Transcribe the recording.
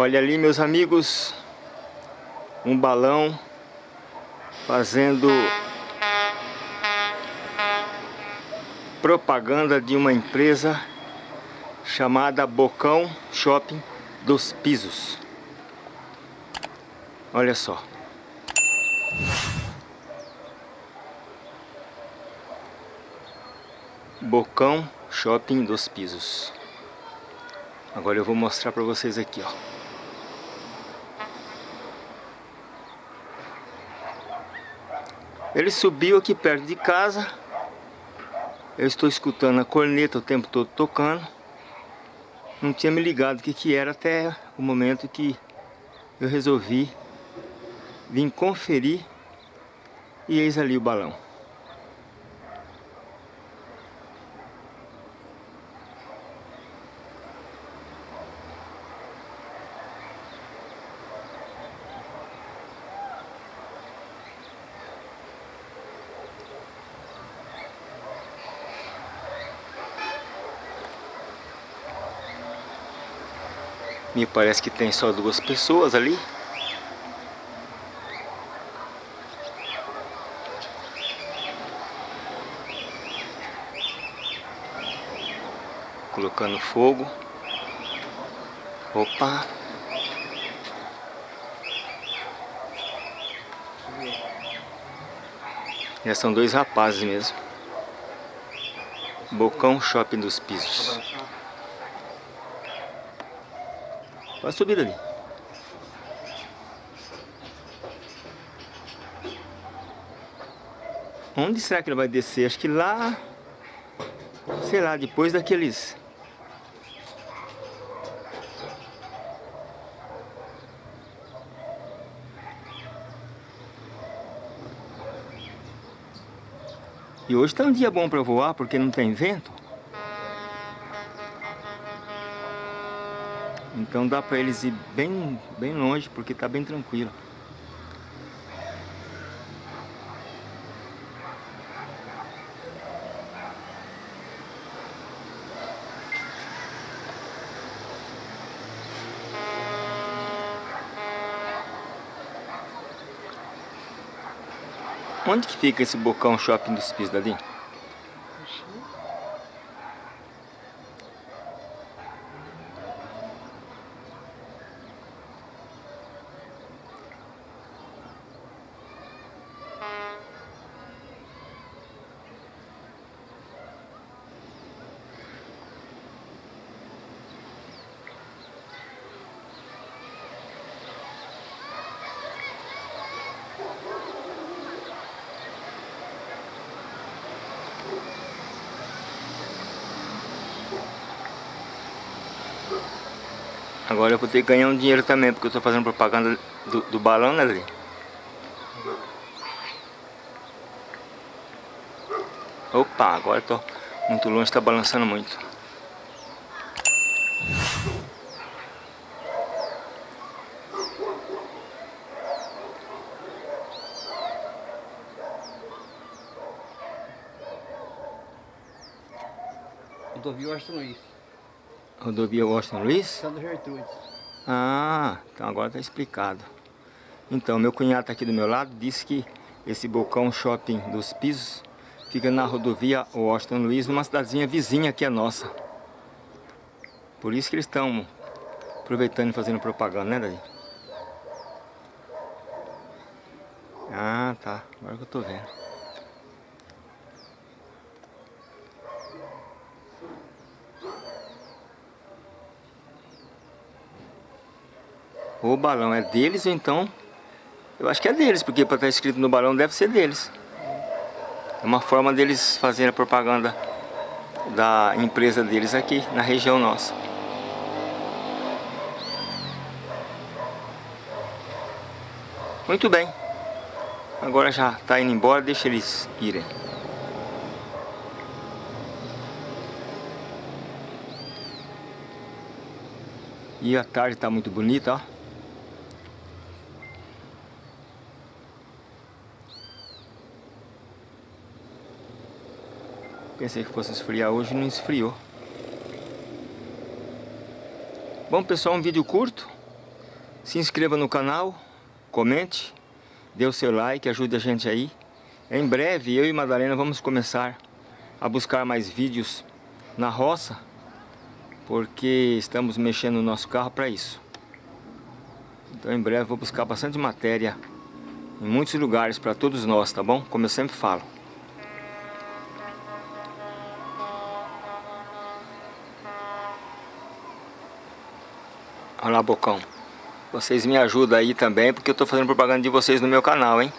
Olha ali, meus amigos, um balão fazendo propaganda de uma empresa chamada Bocão Shopping dos Pisos. Olha só. Bocão Shopping dos Pisos. Agora eu vou mostrar para vocês aqui, ó. Ele subiu aqui perto de casa. Eu estou escutando a corneta o tempo todo tocando. Não tinha me ligado o que, que era até o momento que eu resolvi vir conferir e eis ali o balão. Me parece que tem só duas pessoas ali. Colocando fogo. Opa! Já são dois rapazes mesmo. Bocão Shopping dos Pisos. Vai subir ali. Onde será que ele vai descer? Acho que lá... Sei lá, depois daqueles... E hoje está um dia bom para voar porque não tem vento. Então dá para eles ir bem, bem longe porque está bem tranquilo. Onde que fica esse bocão shopping dos pisos dali? Agora eu vou ter que ganhar um dinheiro também, porque eu estou fazendo propaganda do, do balão, né, Adri? Opa, agora estou muito longe, está balançando muito. Rodovia Washington Luiz. Rodovia Washington Luiz? Santa Gertrudes. Ah, então agora está explicado. Então, meu cunhado está aqui do meu lado, disse que esse Bocão Shopping dos Pisos fica na rodovia Washington Luiz, numa cidadezinha vizinha aqui a nossa. Por isso que eles estão aproveitando e fazendo propaganda, né, Davi? Ah, tá. Agora que eu tô vendo. O balão é deles ou então... Eu acho que é deles, porque para estar tá escrito no balão deve ser deles. É uma forma deles fazerem a propaganda da empresa deles aqui, na região nossa. Muito bem. Agora já está indo embora, deixa eles irem. E a tarde está muito bonita, ó. Pensei que fosse esfriar hoje, não esfriou. Bom pessoal, um vídeo curto. Se inscreva no canal, comente, dê o seu like, ajude a gente aí. Em breve, eu e Madalena vamos começar a buscar mais vídeos na roça, porque estamos mexendo no nosso carro para isso. Então em breve vou buscar bastante matéria em muitos lugares para todos nós, tá bom? Como eu sempre falo. Olha lá, Bocão. Vocês me ajudam aí também, porque eu estou fazendo propaganda de vocês no meu canal, hein?